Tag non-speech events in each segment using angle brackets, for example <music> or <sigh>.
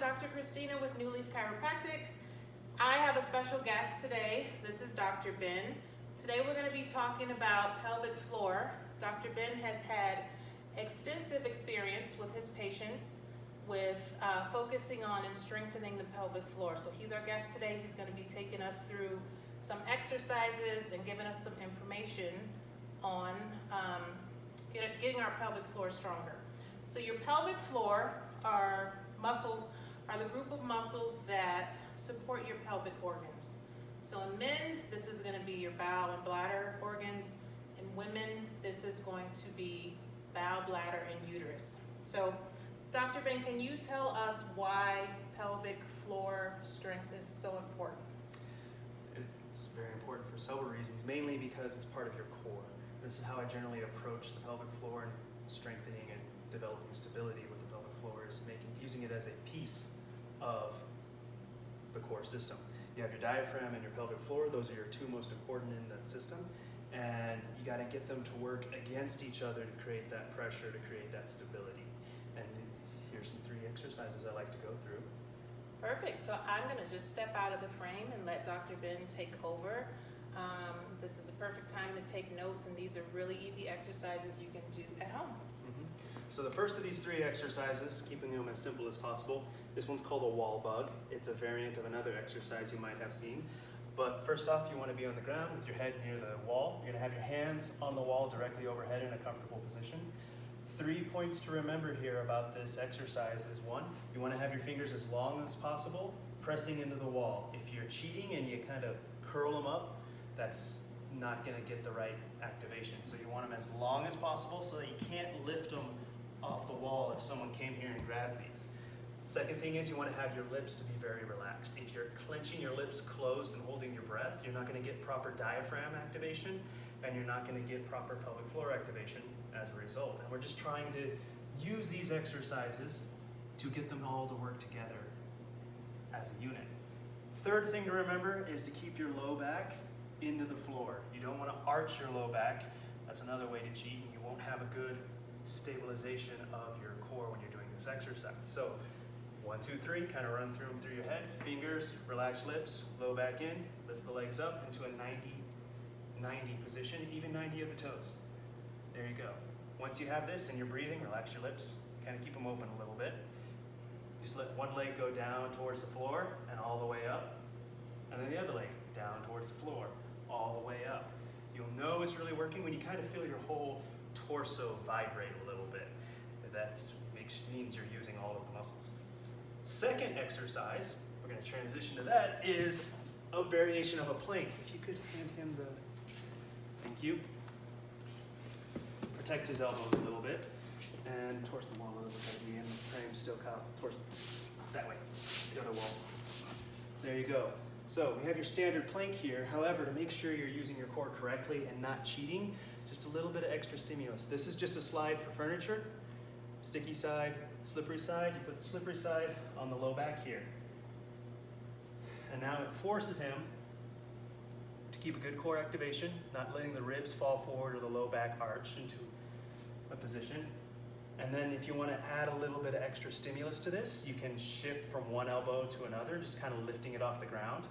Dr. Christina with New Leaf Chiropractic. I have a special guest today. This is Dr. Ben. Today we're going to be talking about pelvic floor. Dr. Ben has had extensive experience with his patients with uh, focusing on and strengthening the pelvic floor. So he's our guest today. He's going to be taking us through some exercises and giving us some information on um, getting our pelvic floor stronger. So your pelvic floor are muscles, are the group of muscles that support your pelvic organs. So in men, this is gonna be your bowel and bladder organs. In women, this is going to be bowel, bladder, and uterus. So Dr. Ben, can you tell us why pelvic floor strength is so important? It's very important for several reasons, mainly because it's part of your core. This is how I generally approach the pelvic floor and strengthening and developing stability with the pelvic floor is making using it as a piece of the core system. You have your diaphragm and your pelvic floor. Those are your two most important in that system. And you got to get them to work against each other to create that pressure, to create that stability. And here's some three exercises I like to go through. Perfect. So I'm going to just step out of the frame and let Dr. Ben take over. Um, this is a perfect time to take notes, and these are really easy exercises you can do at home. So the first of these three exercises, keeping them as simple as possible, this one's called a wall bug. It's a variant of another exercise you might have seen. But first off, you want to be on the ground with your head near the wall. You're going to have your hands on the wall directly overhead in a comfortable position. Three points to remember here about this exercise is one, you want to have your fingers as long as possible, pressing into the wall. If you're cheating and you kind of curl them up, that's not gonna get the right activation. So you want them as long as possible so that you can't lift them off the wall if someone came here and grabbed these. Second thing is you want to have your lips to be very relaxed. If you're clenching your lips closed and holding your breath, you're not going to get proper diaphragm activation and you're not going to get proper pelvic floor activation as a result. And we're just trying to use these exercises to get them all to work together as a unit. Third thing to remember is to keep your low back into the floor. You don't want to arch your low back. That's another way to cheat, and you won't have a good stabilization of your core when you're doing this exercise. So one, two, three, kind of run through them through your head. Fingers, relax lips, low back in, lift the legs up into a 90, 90 position, even 90 of the toes. There you go. Once you have this and you're breathing, relax your lips, kind of keep them open a little bit. Just let one leg go down towards the floor and all the way up, and then the other leg down towards the floor all the way up. You'll know it's really working when you kind of feel your whole torso vibrate a little bit. That means you're using all of the muscles. Second exercise, we're going to transition to that, is a variation of a plank. If you could hand him the, thank you. Protect his elbows a little bit and towards the wall a little bit. The frame still kind of towards that way, the other wall. There you go. So we have your standard plank here. However, to make sure you're using your core correctly and not cheating, just a little bit of extra stimulus. This is just a slide for furniture. Sticky side, slippery side. You put the slippery side on the low back here. And now it forces him to keep a good core activation, not letting the ribs fall forward or the low back arch into a position. And then if you want to add a little bit of extra stimulus to this, you can shift from one elbow to another, just kind of lifting it off the ground.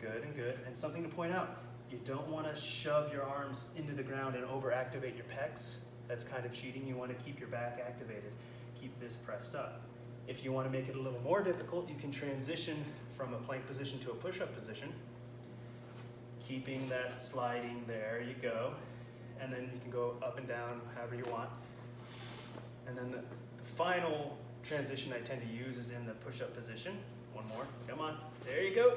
Good and good. And something to point out, you don't want to shove your arms into the ground and overactivate your pecs. That's kind of cheating. You want to keep your back activated. Keep this pressed up. If you want to make it a little more difficult, you can transition from a plank position to a push-up position. Keeping that sliding, there you go. And then you can go up and down however you want. And then the, the final transition I tend to use is in the push-up position. One more, come on, there you go.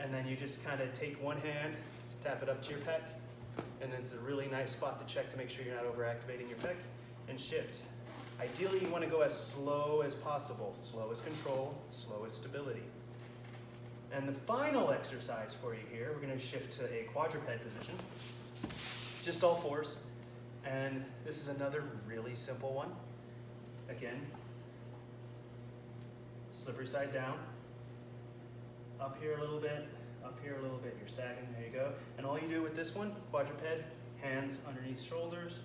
And then you just kind of take one hand, tap it up to your pec, and then it's a really nice spot to check to make sure you're not overactivating your pec, and shift. Ideally, you want to go as slow as possible. Slow as control, slow as stability. And the final exercise for you here, we're going to shift to a quadruped position. Just all fours. And this is another really simple one. Again, slippery side down, up here a little bit, up here a little bit, you're sagging, there you go. And all you do with this one, quadruped, hands underneath shoulders,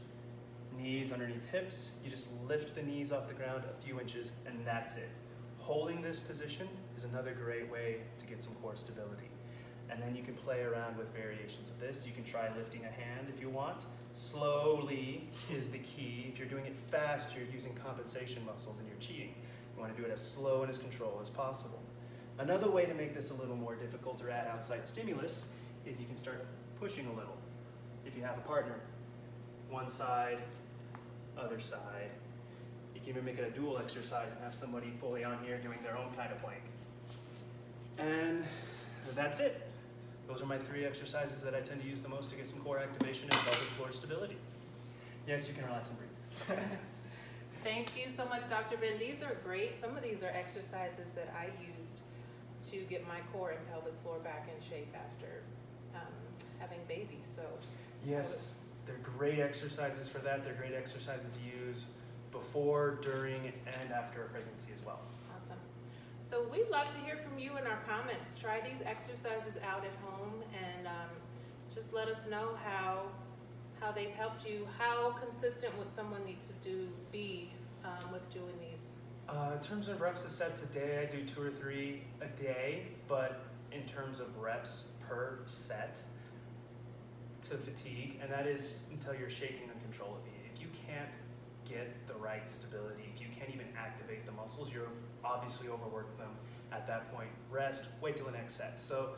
Knees underneath hips. You just lift the knees off the ground a few inches, and that's it. Holding this position is another great way to get some core stability. And then you can play around with variations of this. You can try lifting a hand if you want. Slowly is the key. If you're doing it fast, you're using compensation muscles and you're cheating. You want to do it as slow and as controlled as possible. Another way to make this a little more difficult or add outside stimulus is you can start pushing a little. If you have a partner, one side, other side. You can even make it a dual exercise and have somebody fully on here doing their own kind of plank. And that's it. Those are my three exercises that I tend to use the most to get some core activation and pelvic floor stability. Yes, you can relax and breathe. <laughs> Thank you so much, Dr. Ben. These are great. Some of these are exercises that I used to get my core and pelvic floor back in shape after um, having babies. So Yes, they're great exercises for that. They're great exercises to use before, during, and after a pregnancy as well. awesome. So we'd love to hear from you in our comments. Try these exercises out at home and um, just let us know how how they've helped you. How consistent would someone need to do terms of reps sets a day, I do two or three a day, but in terms of reps per set to fatigue, and that is until you're shaking uncontrollably. If you can't get the right stability, if you can't even activate the muscles, you're obviously overworked them at that point. Rest, wait till the next set. So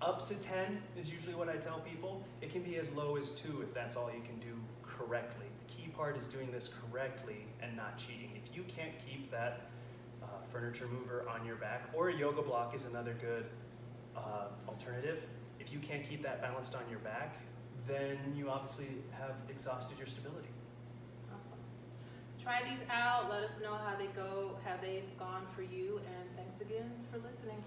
up to 10 is usually what I tell people. It can be as low as two if that's all you can do correctly. The key part is doing this correctly and not cheating. If you can't keep that uh, furniture mover on your back, or a yoga block is another good uh, alternative. If you can't keep that balanced on your back, then you obviously have exhausted your stability. Awesome. Try these out. Let us know how they go, how they've gone for you, and thanks again for listening.